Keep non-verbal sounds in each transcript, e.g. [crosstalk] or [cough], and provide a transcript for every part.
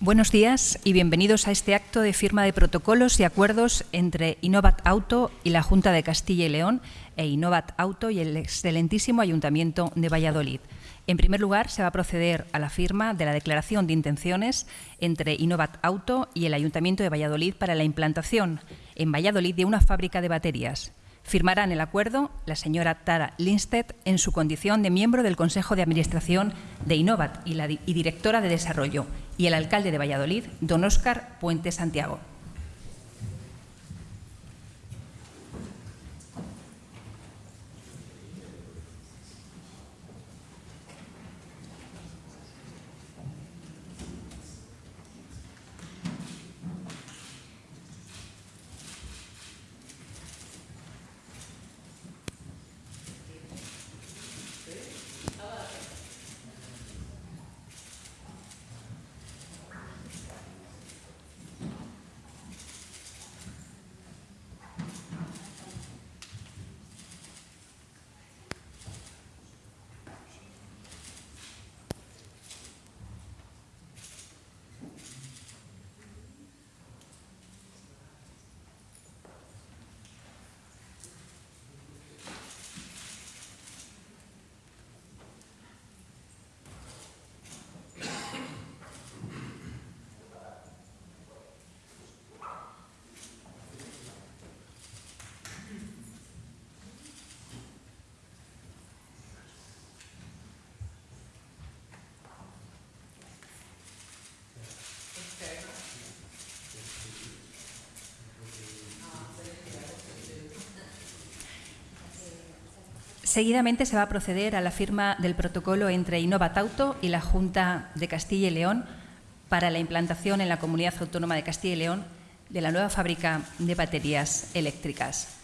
Buenos días y bienvenidos a este acto de firma de protocolos y acuerdos entre Innovat Auto y la Junta de Castilla y León e Innovat Auto y el excelentísimo Ayuntamiento de Valladolid. En primer lugar, se va a proceder a la firma de la declaración de intenciones entre Innovat Auto y el Ayuntamiento de Valladolid para la implantación en Valladolid de una fábrica de baterías. Firmarán el acuerdo la señora Tara Lindstedt en su condición de miembro del Consejo de Administración de Innovat y, y directora de Desarrollo y el alcalde de Valladolid, don Óscar Puente Santiago. Seguidamente se va a proceder a la firma del protocolo entre Innovat Auto y la Junta de Castilla y León para la implantación en la Comunidad Autónoma de Castilla y León de la nueva fábrica de baterías eléctricas.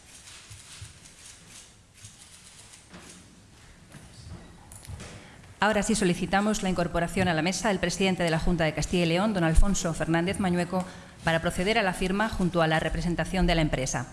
Ahora sí solicitamos la incorporación a la mesa del presidente de la Junta de Castilla y León, don Alfonso Fernández Mañueco, para proceder a la firma junto a la representación de la empresa.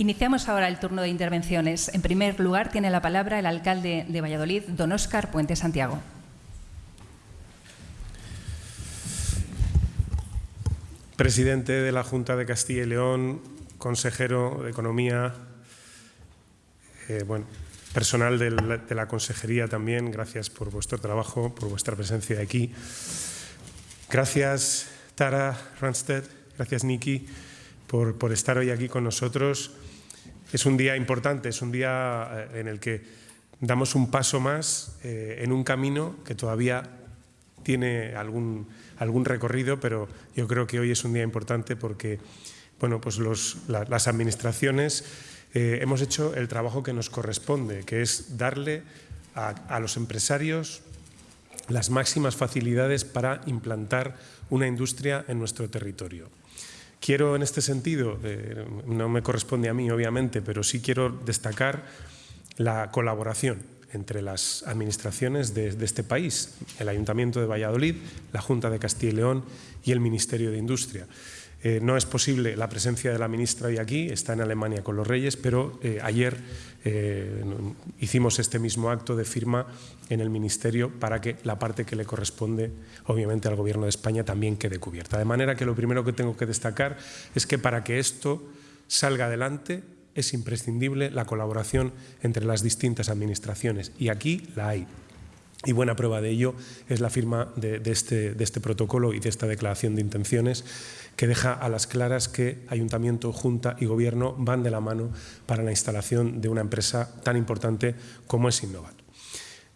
Iniciamos ahora el turno de intervenciones. En primer lugar, tiene la palabra el alcalde de Valladolid, don Óscar Puente Santiago. Presidente de la Junta de Castilla y León, consejero de Economía, eh, bueno, personal de la, Consejería también, gracias por vuestro trabajo, por vuestra presencia aquí. Gracias, Tara Ranstedt, gracias, Niki, por, por estar hoy aquí con nosotros. Es un día importante, es un día eh, en el que damos un paso más eh, en un camino que todavía tiene algún, algún recorrido, pero yo creo que hoy es un día importante porque bueno, pues las administraciones eh, hemos hecho el trabajo que nos corresponde, que es darle a los empresarios las máximas facilidades para implantar una industria en nuestro territorio. Quiero en este sentido, eh, no me corresponde a mí obviamente, pero sí quiero destacar la colaboración entre las administraciones de, de, este país, el Ayuntamiento de Valladolid, la Junta de Castilla y León y el Ministerio de Industria. Eh, no es posible la presencia de la ministra hoy aquí, está en Alemania con los Reyes, pero eh, ayer eh, hicimos este mismo acto de firma en el Ministerio para que la parte que le corresponde, obviamente, al Gobierno de España también quede cubierta. De manera que lo primero que tengo que destacar es que para que esto salga adelante es imprescindible la colaboración entre las distintas administraciones y aquí la hay. Y buena prueba de ello es la firma de, este, de, este, protocolo y de esta declaración de intenciones que deja a las claras que Ayuntamiento, Junta y Gobierno van de la mano para la instalación de una empresa tan importante como es Innovat.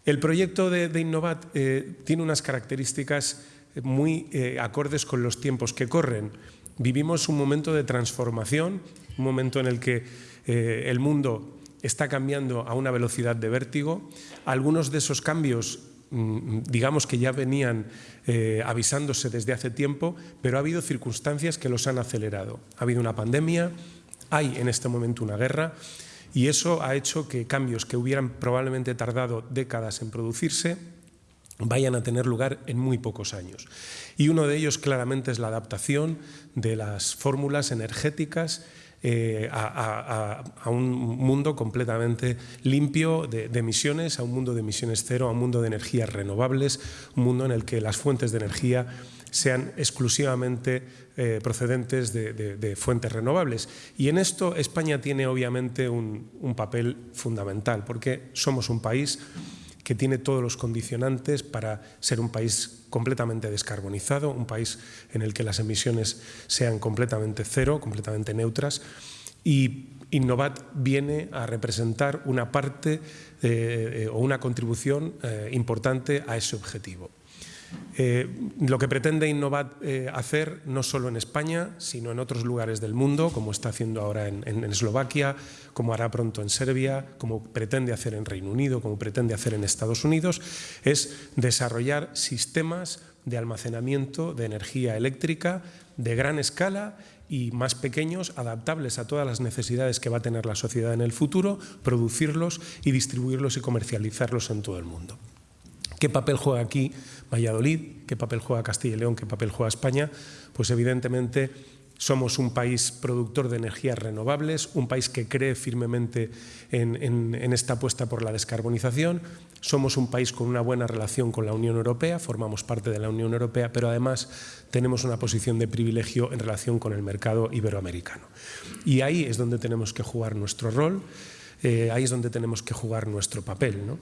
El proyecto de, Innovat eh, tiene unas características muy eh, acordes con los tiempos que corren. Vivimos un momento de transformación, un momento en el que eh, el mundo está cambiando a una velocidad de vértigo. Algunos de esos cambios mm, digamos que ya venían eh, avisándose desde hace tiempo, pero ha habido circunstancias que los han acelerado. Ha habido una pandemia, hay en este momento una guerra y eso ha hecho que cambios que hubieran probablemente tardado décadas en producirse vayan a tener lugar en muy pocos años. Y uno de ellos claramente es la adaptación de las fórmulas energéticas eh, a, un mundo completamente limpio de, emisiones, a un mundo de emisiones cero, a un mundo de energías renovables, un mundo en el que las fuentes de energía sean exclusivamente eh, procedentes de, fuentes renovables. Y en esto España tiene obviamente un, un papel fundamental, porque somos un país que tiene todos los condicionantes para ser un país completamente descarbonizado, un país en el que las emisiones sean completamente cero, completamente neutras. Y Innovat viene a representar una parte eh, o una contribución eh, importante a ese objetivo. Eh, lo que pretende Innovat eh, hacer, no solo en España, sino en otros lugares del mundo, como está haciendo ahora en, Eslovaquia, como hará pronto en Serbia, como pretende hacer en Reino Unido, como pretende hacer en Estados Unidos, es desarrollar sistemas de almacenamiento de energía eléctrica de gran escala y más pequeños, adaptables a todas las necesidades que va a tener la sociedad en el futuro, producirlos y distribuirlos y comercializarlos en todo el mundo. ¿Qué papel juega aquí Valladolid? ¿Qué papel juega Castilla y León? ¿Qué papel juega España? Pues evidentemente somos un país productor de energías renovables, un país que cree firmemente en, esta apuesta por la descarbonización. Somos un país con una buena relación con la Unión Europea, formamos parte de la Unión Europea, pero además tenemos una posición de privilegio en relación con el mercado iberoamericano. Y ahí es donde tenemos que jugar nuestro rol, eh, ahí es donde tenemos que jugar nuestro papel. ¿no?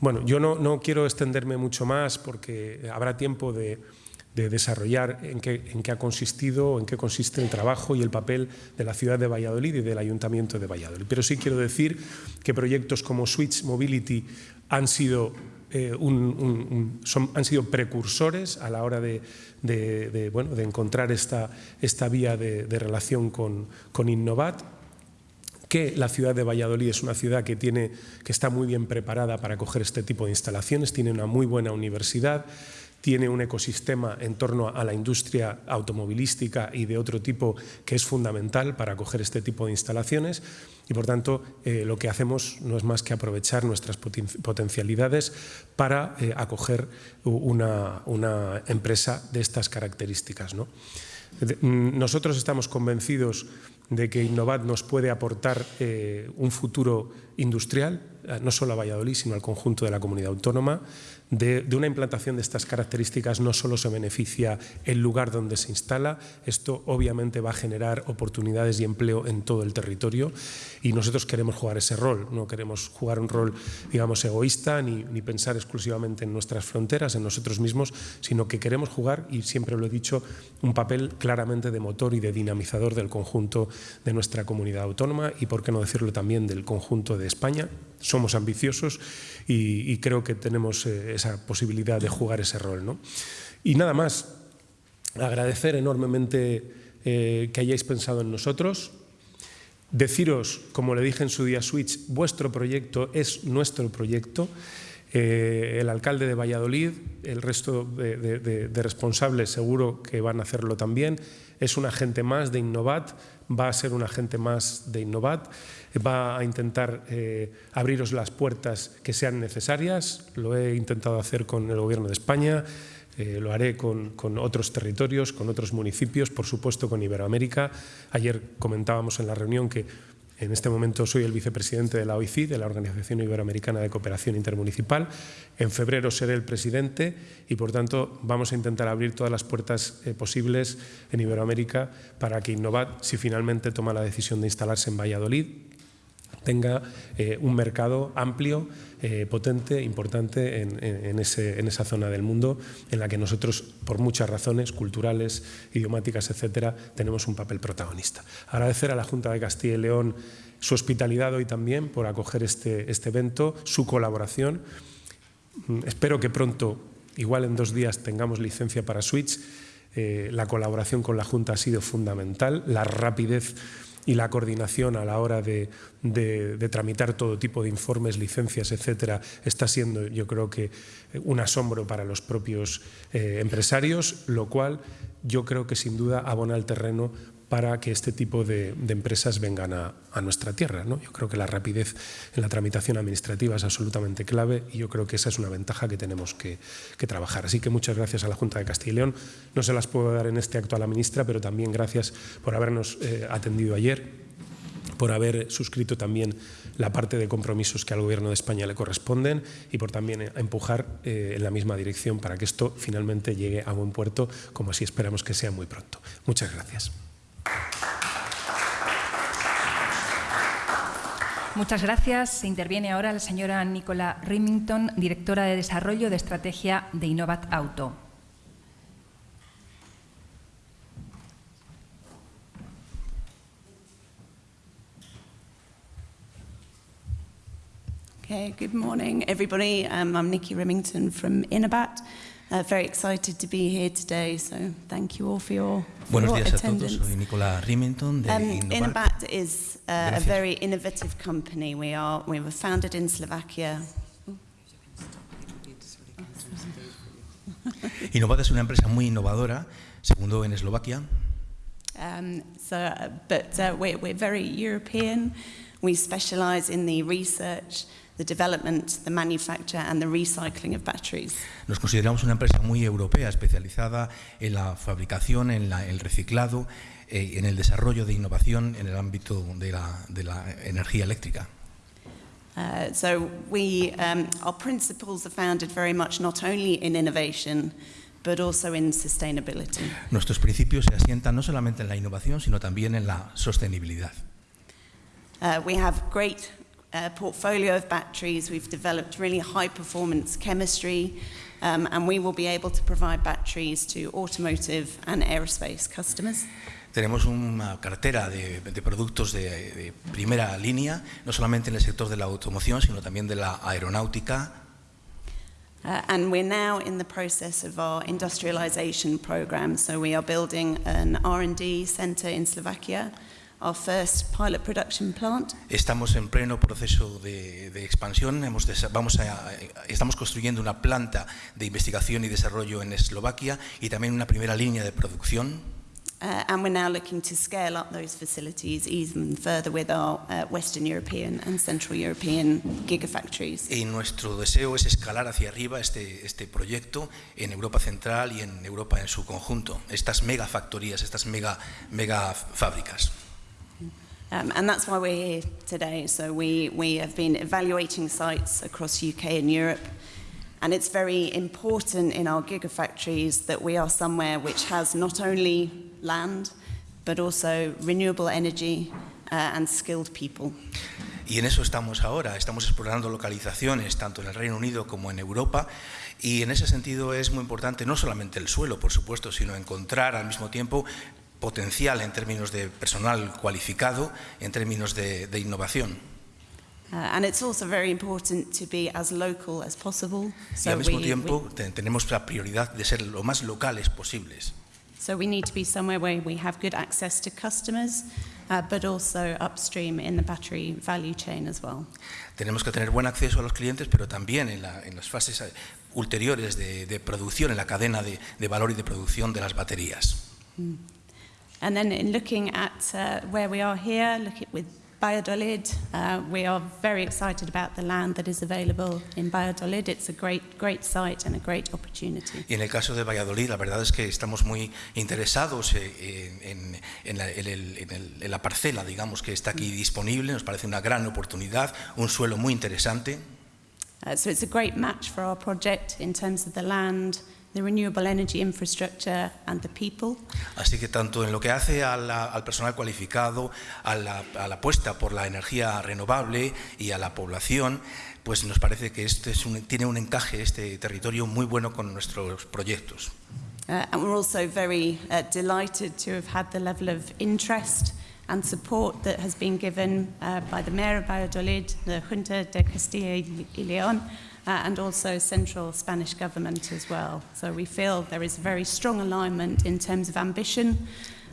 Bueno, yo no, quiero extenderme mucho más porque habrá tiempo de, desarrollar en qué, ha consistido, en qué consiste el trabajo y el papel de la ciudad de Valladolid y del Ayuntamiento de Valladolid. Pero sí quiero decir que proyectos como Switch Mobility han sido, eh, han sido precursores a la hora de, encontrar esta, vía de, relación con, con Innovat que la ciudad de Valladolid es una ciudad que, tiene, que está muy bien preparada para acoger este tipo de instalaciones, tiene una muy buena universidad, tiene un ecosistema en torno a la industria automovilística y de otro tipo que es fundamental para acoger este tipo de instalaciones y por tanto eh, lo que hacemos no es más que aprovechar nuestras potencialidades para eh, acoger una, una, empresa de estas características. ¿no? Mm, nosotros estamos convencidos de que Innovat nos puede aportar eh, un futuro industrial, eh, no solo a Valladolid, sino al conjunto de la comunidad autónoma. De, una implantación de estas características no solo se beneficia el lugar donde se instala, esto obviamente va a generar oportunidades y empleo en todo el territorio y nosotros queremos jugar ese rol, no queremos jugar un rol, digamos, egoísta ni, ni pensar exclusivamente en nuestras fronteras, en nosotros mismos, sino que queremos jugar, y siempre lo he dicho, un papel claramente de motor y de dinamizador del conjunto de nuestra comunidad autónoma y, por qué no decirlo también, del conjunto de España. Somos ambiciosos y, creo que tenemos eh, esa posibilidad de jugar ese rol. ¿no? Y nada más, agradecer enormemente eh, que hayáis pensado en nosotros, deciros, como le dije en su día Switch, vuestro proyecto es nuestro proyecto. Eh, el alcalde de Valladolid, el resto de, responsables seguro que van a hacerlo también, es un agente más de Innovat, va a ser un agente más de Innovat, va a intentar eh, abriros las puertas que sean necesarias, lo he intentado hacer con el Gobierno de España, eh, lo haré con, con, otros territorios, con otros municipios, por supuesto con Iberoamérica. Ayer comentábamos en la reunión que en este momento soy el vicepresidente de la OICI, de la Organización Iberoamericana de Cooperación Intermunicipal. En febrero seré el presidente y, por tanto, vamos a intentar abrir todas las puertas eh, posibles en Iberoamérica para que Innovat, si finalmente toma la decisión de instalarse en Valladolid, tenga eh, un mercado amplio, eh, potente, importante en, esa zona del mundo en la que nosotros, por muchas razones culturales, idiomáticas, etcétera, tenemos un papel protagonista. Agradecer a la Junta de Castilla y León su hospitalidad hoy también por acoger este, este evento, su colaboración. Mm, espero que pronto, igual en dos días, tengamos licencia para Switch. Eh, la colaboración con la Junta ha sido fundamental, la rapidez y la coordinación a la hora de, tramitar todo tipo de informes, licencias, etcétera, está siendo, yo creo que, un asombro para los propios eh, empresarios, lo cual yo creo que sin duda abona el terreno para que este tipo de, empresas vengan a, nuestra tierra. ¿no? Yo creo que la rapidez en la tramitación administrativa es absolutamente clave y yo creo que esa es una ventaja que tenemos que, trabajar. Así que muchas gracias a la Junta de Castilla y León. No se las puedo dar en este acto a la ministra, pero también gracias por habernos eh, atendido ayer por haber suscrito también la parte de compromisos que al Gobierno de España le corresponden y por también empujar eh, en la misma dirección para que esto finalmente llegue a buen puerto, como así esperamos que sea muy pronto. Muchas gracias. Muchas gracias. Se interviene ahora la señora Nicola Remington, directora de Desarrollo de Estrategia de Innovat Auto. Okay, good morning, everybody. Um, I'm Nikki Remington from Innobat. Uh, very excited to be here today, so thank you all for your, Buenos días attendance. a todos, soy Nicola Remington de um, Innobat. Is uh, a very innovative company. We are we were founded in Slovakia. [laughs] Innobat es una empresa muy innovadora, segundo en Eslovaquia. Um, so, uh, but uh, we're, we're very European. We specialize in the research, the development, the manufacture and the recycling of batteries. Nos consideramos una empresa muy europea, especializada en la fabricación, en la, el reciclado, eh, en el desarrollo de innovación en el ámbito de la, de la energía eléctrica. Uh, so we, um, our principles are founded very much not only in innovation, but also in sustainability. Nuestros principios se asientan no solamente en la innovación, sino también en la sostenibilidad. Uh, we have great uh, portfolio of batteries. We've developed really high performance chemistry, um, and we will be able to provide batteries to automotive and aerospace customers. Tenemos una cartera de, de productos de, de, primera línea, no solamente en el sector de la automoción, sino también de la aeronáutica. Uh, and we're now in the process of our industrialization program. So we are building an R&D center in Slovakia our first pilot production plant. Estamos en pleno proceso de, de expansión. Hemos vamos a, estamos construyendo una planta de investigación y desarrollo en Eslovaquia y también una primera línea de producción. Uh, and we're now looking to scale up those facilities even further with our uh, Western European and Central European gigafactories. Y nuestro deseo es escalar hacia arriba este, este proyecto en Europa Central y en Europa en su conjunto, estas megafactorías, estas mega, mega fábricas. Um, and that's why we're here today. So we, we have been evaluating sites across UK and Europe. And it's very important in our gigafactories that we are somewhere which has not only land, but also renewable energy uh, and skilled people. Y en eso estamos ahora, estamos explorando localizaciones tanto en el Reino Unido como en Europa y en ese sentido es muy importante no solamente el suelo, por supuesto, sino encontrar al mismo tiempo potencial en términos de personal cualificado, en términos de, de innovación. Uh, and it's also very important to be as local as possible. So y al mismo we, tiempo we, tenemos la prioridad de ser lo más locales posibles. So we need to be somewhere where we have good access to customers, uh, but also upstream in the battery value chain as well. Tenemos que tener buen acceso a los clientes, pero también en, la, en las fases ulteriores de, de, producción, en la cadena de, de valor y de producción de las baterías. Mm. And then in looking at uh, where we are here, look at with Valladolid, uh, we are very excited about the land that is available in Valladolid. It's a great, great site and a great opportunity. Y en el caso de Valladolid, la verdad es que estamos muy interesados eh, en, en, la, en, el, el, en la parcela, digamos, que está aquí disponible. Nos parece una gran oportunidad, un suelo muy interesante. Uh, so it's a great match for our project in terms of the land, the renewable energy infrastructure and the people. Así que tanto en lo que hace a la, al personal cualificado, a la, a la, apuesta por la energía renovable y a la población, pues nos parece que este es un, tiene un encaje, este territorio muy bueno con nuestros proyectos. Uh, and we're also very uh, delighted to have had the level of interest and support that has been given uh, by the Mayor of Valladolid, the Junta de Castilla y León, uh, and also central Spanish government as well. So we feel there is very strong alignment in terms of ambition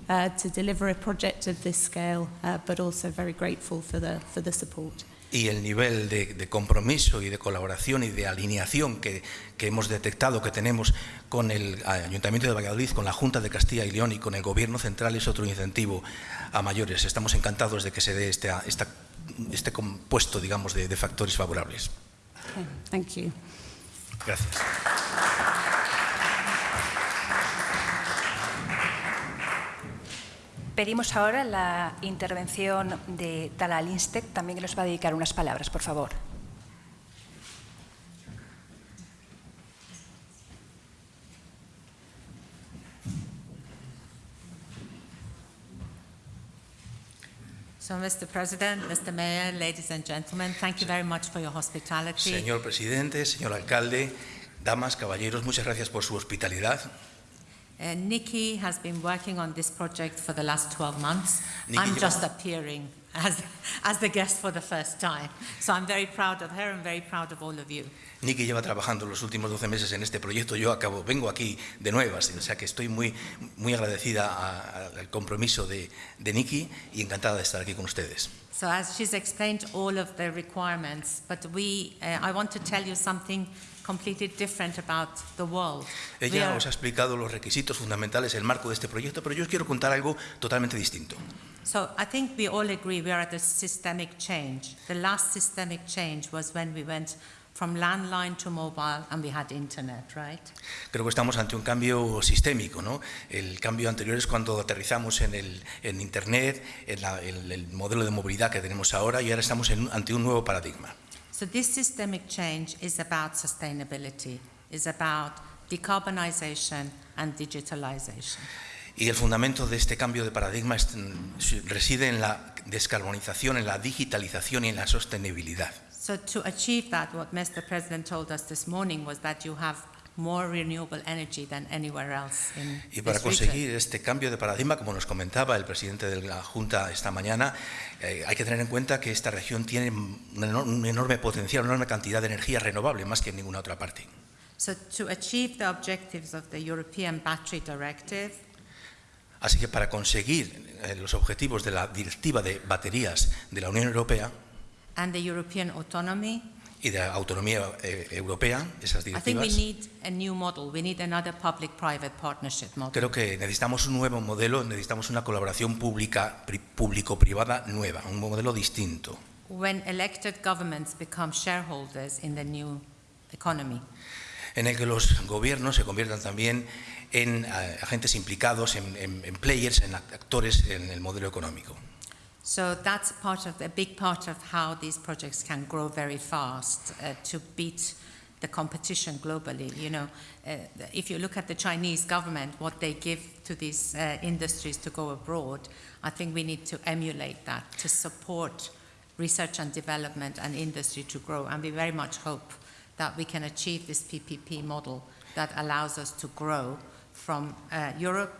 uh, to deliver a project of this scale, uh, but also very grateful for the, for the support. y el nivel de, de, compromiso y de colaboración y de alineación que, que, hemos detectado que tenemos con el Ayuntamiento de Valladolid, con la Junta de Castilla y León y con el Gobierno Central es otro incentivo a mayores. Estamos encantados de que se dé este, esta, este compuesto, digamos, de, de factores favorables. Okay, thank you. Gracias. Pedimos ahora la intervención de Tala Linstedt, también que nos va a dedicar unas palabras, por favor. So, Mr. President, Mr. Mayor, ladies and gentlemen, thank you very much for your hospitality. Señor presidente, señor alcalde, damas, caballeros, muchas gracias por su hospitalidad. Uh, Nikki has been working on this project for the last 12 months. Nikki I'm lleva- just appearing as, as the guest for the first time. So I'm very proud of her and very proud of all of you. Nicky lleva trabajando los últimos 12 meses en este proyecto. Yo acabo, vengo aquí de nuevas, o sea que estoy muy, muy agradecida a- a- al compromiso de, de Nicky y encantada de estar aquí con ustedes. So as she's explained all of the requirements, but we, uh, I want to tell you something completely different about the world. Ella os ha explicado los requisitos fundamentales, el marco de este proyecto, pero yo os quiero contar algo totalmente distinto. So I think we all agree we are at a systemic change. The last systemic change was when we went from landline to mobile and we had internet, right? Creo que estamos ante un cambio sistémico. ¿no? El cambio anterior es cuando aterrizamos en, el, en Internet, en la- en el modelo de movilidad que tenemos ahora y ahora estamos en- ante un nuevo paradigma. So this systemic change is about sustainability, is about decarbonization and digitalization. Y el fundamento de este cambio de paradigma es- mm, reside en la descarbonización, en la digitalización y en la sostenibilidad. So to achieve that, what Mr. President told us this morning was that you have more renewable energy than anywhere else in Y para conseguir este cambio de paradigma, como nos comentaba el presidente de la Junta esta mañana, eh, hay que tener en cuenta que esta región tiene un enor- un enorme potencial, una enorme cantidad de energía renovable, más que en ninguna otra parte. So to achieve the objectives of the European Battery Directive, Así que para conseguir eh, los objetivos de la Directiva de Baterías de la Unión Europea and the European autonomy, y de autonomía eh, europea, esas I think we directivas, need a new model. We need another public-private partnership model. creo que necesitamos un nuevo modelo, necesitamos una colaboración pública, pri- público-privada nueva, un modelo distinto. When elected governments become shareholders in the new economy. en el que los gobiernos se conviertan también en eh, agentes implicados, en, en- en players, en act- actores en el modelo económico. So that's part of a big part of how these projects can grow very fast uh, to beat the competition globally. You know, uh, if you look at the Chinese government, what they give to these uh, industries to go abroad, I think we need to emulate that to support research and development and industry to grow. And we very much hope that we can achieve this PPP model that allows us to grow from uh, Europe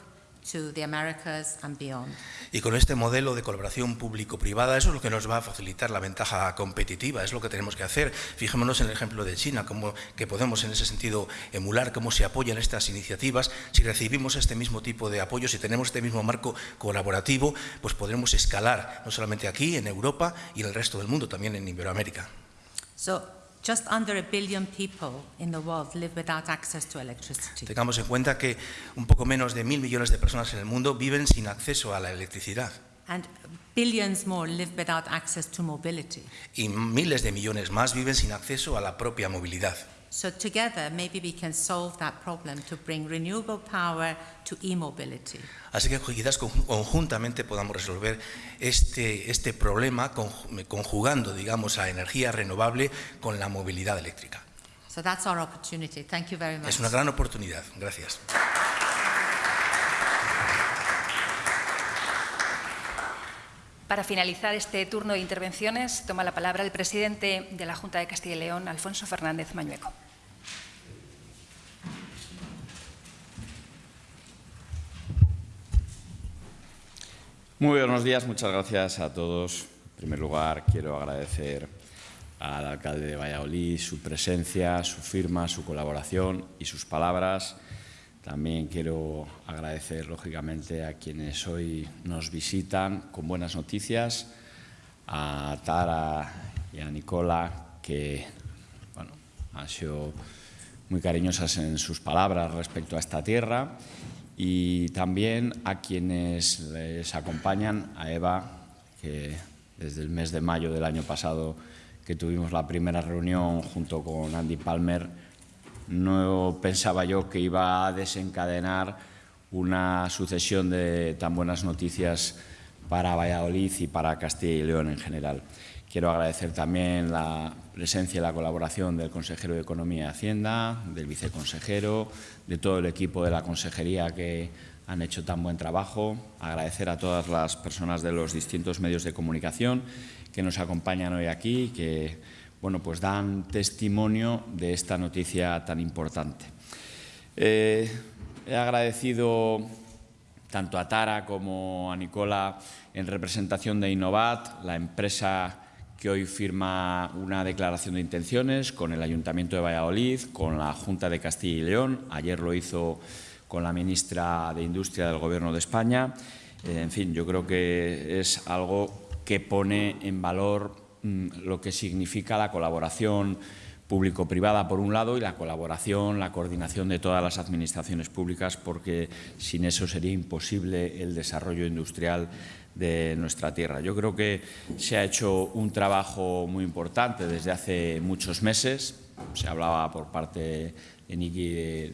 to the Americas and beyond. Y con este modelo de colaboración público-privada, eso es lo que nos va a facilitar la ventaja competitiva, es lo que tenemos que hacer. Fijémonos en el ejemplo de China, cómo que podemos en ese sentido emular cómo se apoyan estas iniciativas. Si recibimos este mismo tipo de apoyo, si tenemos este mismo marco colaborativo, pues podremos escalar no solamente aquí, en Europa y en el resto del mundo, también en Iberoamérica. So just under a billion people in the world live without access to electricity. Tengamos en cuenta que un poco menos de mil millones de personas en el mundo viven sin acceso a la electricidad. And billions more live without access to mobility. Y miles de millones más viven sin acceso a la propia movilidad. So together, maybe we can solve that problem to bring renewable power to e-mobility. Así que quizás conju- conjuntamente podamos resolver este, este problema conju- conjugando, digamos, a energía renovable con la movilidad eléctrica. So that's our opportunity. Thank you very much. Es una gran oportunidad. Gracias. Para finalizar este turno de intervenciones, toma la palabra el presidente de la Junta de Castilla y León, Alfonso Fernández Mañueco. Muy buenos días, muchas gracias a todos. En primer lugar, quiero agradecer al alcalde de Valladolid su presencia, su firma, su colaboración y sus palabras. También quiero agradecer, lógicamente, a quienes hoy nos visitan con buenas noticias, a Tara y a Nicola, que bueno, han sido muy cariñosas en sus palabras respecto a esta tierra y también a quienes les acompañan, a Eva, que desde el mes de mayo del año pasado que tuvimos la primera reunión junto con Andy Palmer, no pensaba yo que iba a desencadenar una sucesión de tan buenas noticias para Valladolid y para Castilla y León en general. Quiero agradecer también la presencia y la colaboración del consejero de Economía y Hacienda, del viceconsejero, de todo el equipo de la consejería que han hecho tan buen trabajo. Agradecer a todas las personas de los distintos medios de comunicación que nos acompañan hoy aquí, que bueno, pues dan testimonio de esta noticia tan importante. Eh, he agradecido tanto a Tara como a Nicola en representación de Innovat, la empresa que hoy firma una declaración de intenciones con el Ayuntamiento de Valladolid, con la Junta de Castilla y León. Ayer lo hizo con la ministra de Industria del Gobierno de España. Eh, en fin, yo creo que es algo que pone en valor lo que significa la colaboración público-privada por un lado y la colaboración, la coordinación de todas las administraciones públicas porque sin eso sería imposible el desarrollo industrial de nuestra tierra. Yo creo que se ha hecho un trabajo muy importante desde hace muchos meses. Se hablaba por parte de Niki de,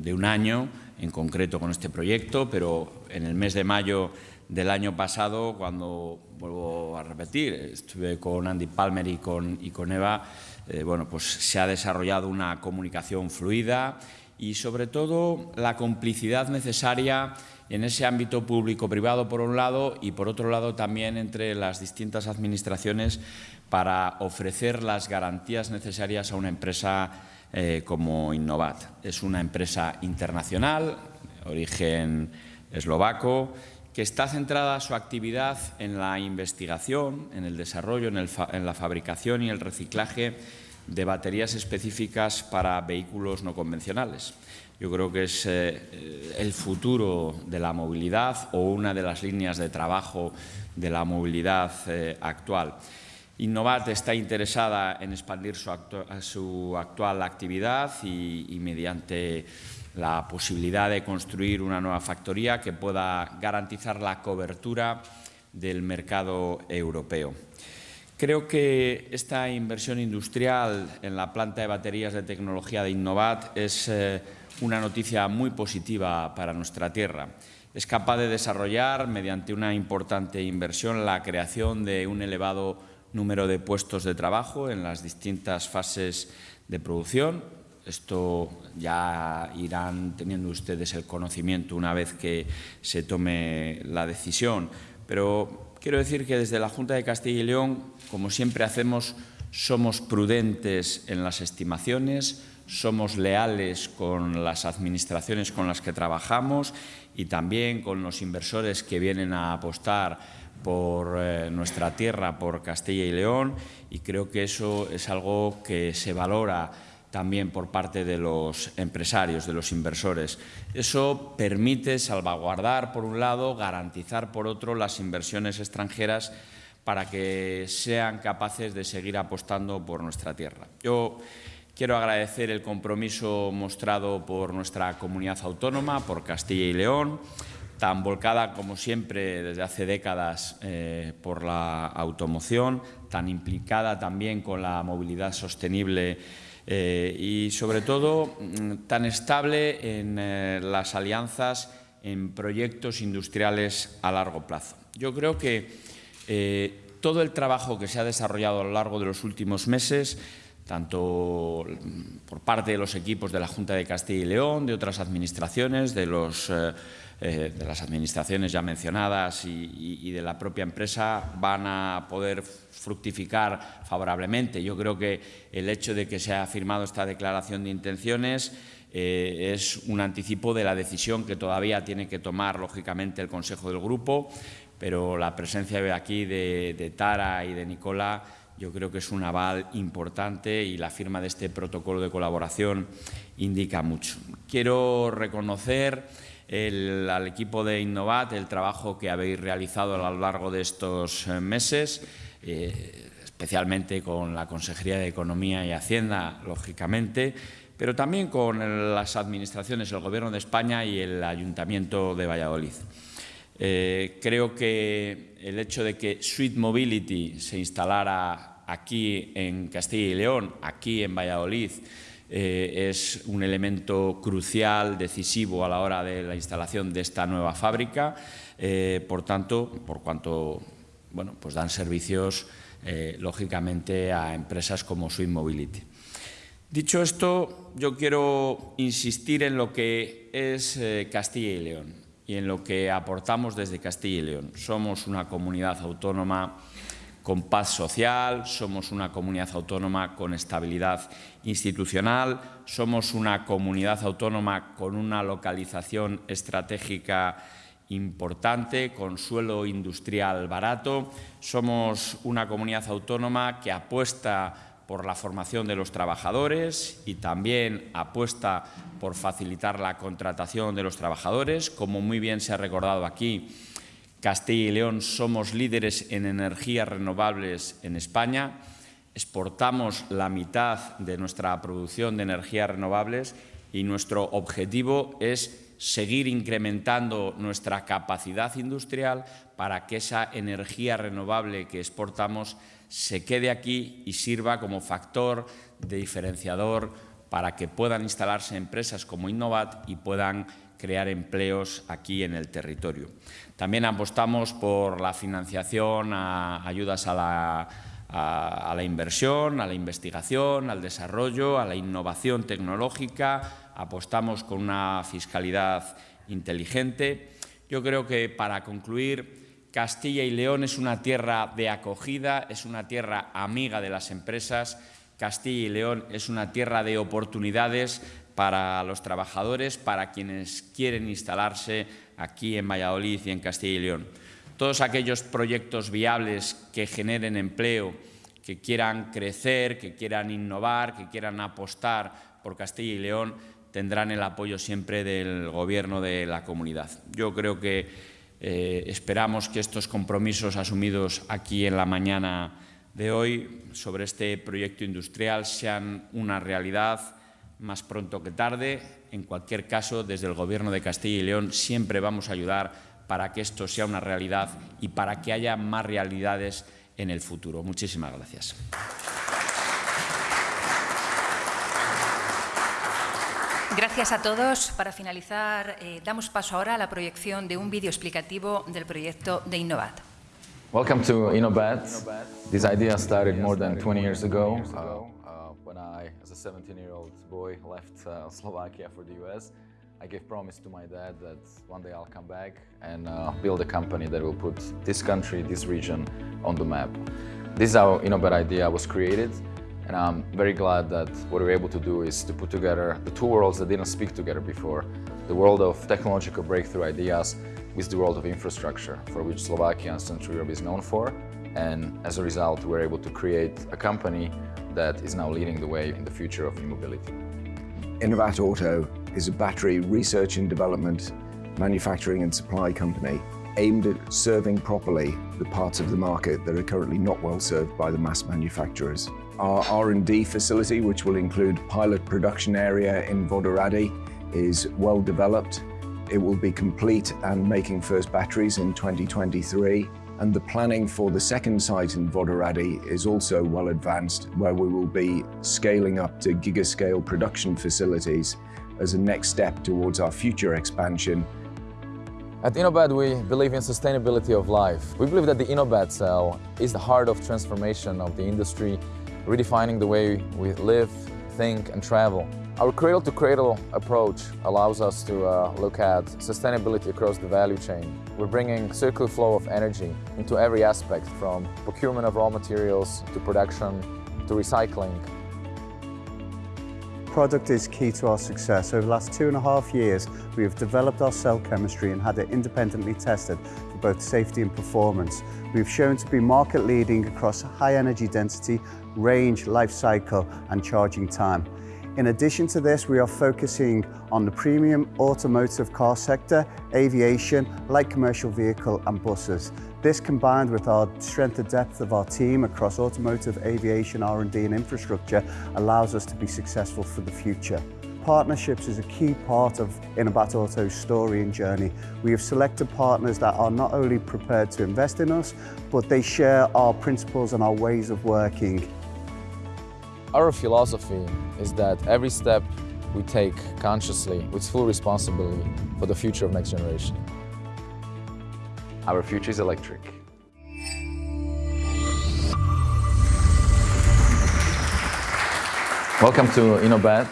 de un año en concreto con este proyecto, pero en el mes de mayo del año pasado, cuando, vuelvo a repetir, estuve con Andy Palmer y con, Eva, eh, bueno, pues se ha desarrollado una comunicación fluida y, sobre todo, la complicidad necesaria en ese ámbito público-privado, por un lado, y, por otro lado, también entre las distintas administraciones para ofrecer las garantías necesarias a una empresa eh, como Innovat. Es una empresa internacional, origen eslovaco, que está centrada su actividad en la investigación, en el desarrollo, en, la fabricación y el reciclaje de baterías específicas para vehículos no convencionales. Yo creo que es eh, el futuro de la movilidad o una de las líneas de trabajo de la movilidad eh, actual. Innovat está interesada en expandir su, actu su actual actividad y mediante la posibilidad de construir una nueva factoría que pueda garantizar la cobertura del mercado europeo. Creo que esta inversión industrial en la planta de baterías de tecnología de Innovat es eh, una noticia muy positiva para nuestra tierra. Es capaz de desarrollar, mediante una importante inversión, la creación de un elevado número de puestos de trabajo en las distintas fases de producción, esto ya irán teniendo ustedes el conocimiento una vez que se tome la decisión. Pero quiero decir que desde la Junta de Castilla y León, como siempre hacemos, somos prudentes en las estimaciones, somos leales con las administraciones con las que trabajamos y también con los inversores que vienen a apostar por eh, nuestra tierra, por Castilla y León, y creo que eso es algo que se valora también por parte de los empresarios, de los inversores. Eso permite salvaguardar, por un lado, garantizar, por otro, las inversiones extranjeras para que sean capaces de seguir apostando por nuestra tierra. Yo quiero agradecer el compromiso mostrado por nuestra comunidad autónoma, por Castilla y León, tan volcada como siempre desde hace décadas por la automoción, tan implicada también con la movilidad sostenible y sobre todo mm, tan estable en las alianzas en proyectos industriales a largo plazo. Yo creo que eh, todo el trabajo que se ha desarrollado a lo largo de los últimos meses, tanto por parte de los equipos de la Junta de Castilla y León, de otras administraciones, de, los, eh, de las administraciones ya mencionadas y, de la propia empresa, van a poder fructificar favorablemente. Yo creo que el hecho de que se ha firmado esta declaración de intenciones eh, es un anticipo de la decisión que todavía tiene que tomar, lógicamente, el Consejo del Grupo, pero la presencia aquí de, Tara y de Nicola yo creo que es un aval importante y la firma de este protocolo de colaboración indica mucho. Quiero reconocer al equipo de Innovat el trabajo que habéis realizado a lo largo de estos eh, meses, eh, especialmente con la Consejería de Economía y Hacienda, lógicamente, pero también con las administraciones, el Gobierno de España y el Ayuntamiento de Valladolid. Eh, creo que el hecho de que Sweet Mobility se instalara aquí en Castilla y León, aquí en Valladolid, eh, es un elemento crucial, decisivo a la hora de la instalación de esta nueva fábrica. Eh, por tanto, por cuanto bueno, pues dan servicios, lógicamente, a empresas como Sweet Mobility. Dicho esto, yo quiero insistir en lo que es eh, Castilla y León y en lo que aportamos desde Castilla y León. Somos una comunidad autónoma con paz social, somos una comunidad autónoma con estabilidad institucional, somos una comunidad autónoma con una localización estratégica importante, con suelo industrial barato, somos una comunidad autónoma que apuesta por la formación de los trabajadores y también apuesta por facilitar la contratación de los trabajadores. Como muy bien se ha recordado aquí, Castilla y León somos líderes en energías renovables en España. Exportamos la mitad de nuestra producción de energías renovables y nuestro objetivo es seguir incrementando nuestra capacidad industrial para que esa energía renovable que exportamos se quede aquí y sirva como factor de diferenciador para que puedan instalarse empresas como Innovat y puedan crear empleos aquí en el territorio. También apostamos por la financiación, a ayudas a la, a la inversión, a la investigación, al desarrollo, a la innovación tecnológica. Apostamos con una fiscalidad inteligente. Yo creo que para concluir Castilla y León es una tierra de acogida, es una tierra amiga de las empresas. Castilla y León es una tierra de oportunidades para los trabajadores, para quienes quieren instalarse aquí en Valladolid y en Castilla y León. Todos aquellos proyectos viables que generen empleo, que quieran crecer, que quieran innovar, que quieran apostar por Castilla y León, tendrán el apoyo siempre del Gobierno de la comunidad. Yo creo que eh, esperamos que estos compromisos asumidos aquí en la mañana de hoy sobre este proyecto industrial sean una realidad más pronto que tarde. En cualquier caso, desde el Gobierno de Castilla y León siempre vamos a ayudar para que esto sea una realidad y para que haya más realidades en el futuro. Muchísimas gracias. Gracias a todos. Para finalizar, eh, damos paso ahora a la proyección de un vídeo explicativo del proyecto de Innovat. Welcome to Innobat. This idea started more than 20 years ago when I, as a 17-year-old boy, left uh, Slovakia for the US. I gave promise to my dad that one day I'll come back and uh, build a company that will put this country, this region on the map. This is how Innobat idea was created. And I'm very glad that what we're able to do is to put together the two worlds that didn't speak together before. The world of technological breakthrough ideas with the world of infrastructure, for which Slovakia and Central Europe is known for. And as a result, we're able to create a company that is now leading the way in the future of e-mobility. Innovat Auto is a battery research and development, manufacturing and supply company aimed at serving properly the parts of the market that are currently not well served by the mass manufacturers. Our R&D facility, which will include pilot production area in Vodoradi, is well developed. it will be complete and making first batteries in 2023. And the planning for the second site in Vodaradi is also well advanced, where we will be scaling up to gigascale production facilities as a next step towards our future expansion. At InnoBat, we believe in sustainability of life. We believe that the InnoBat cell is the heart of transformation of the industry, redefining the way we live, think and travel. Our cradle-to-cradle approach allows us to uh, look at sustainability across the value chain. We're bringing circular flow of energy into every aspect, from procurement of raw materials to production to recycling. Product is key to our success. Over the last two and a half years, we have developed our cell chemistry and had it independently tested for both safety and performance. We've shown to be market leading across high energy density, range, life cycle and charging time. In addition to this, we are focusing on the premium automotive car sector, aviation, light commercial vehicle and buses. This combined with our strength and depth of our team across automotive, aviation, R&D and infrastructure allows us to be successful for the future. Partnerships is a key part of Innobat Auto's story and journey. We have selected partners that are not only prepared to invest in us, but they share our principles and our ways of working. Our philosophy is that every step we take consciously with full responsibility for the future of next generation. Our future is electric. Welcome to InnoBat.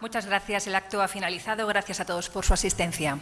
Muchas gracias. El acto ha finalizado. Gracias a todos por su asistencia.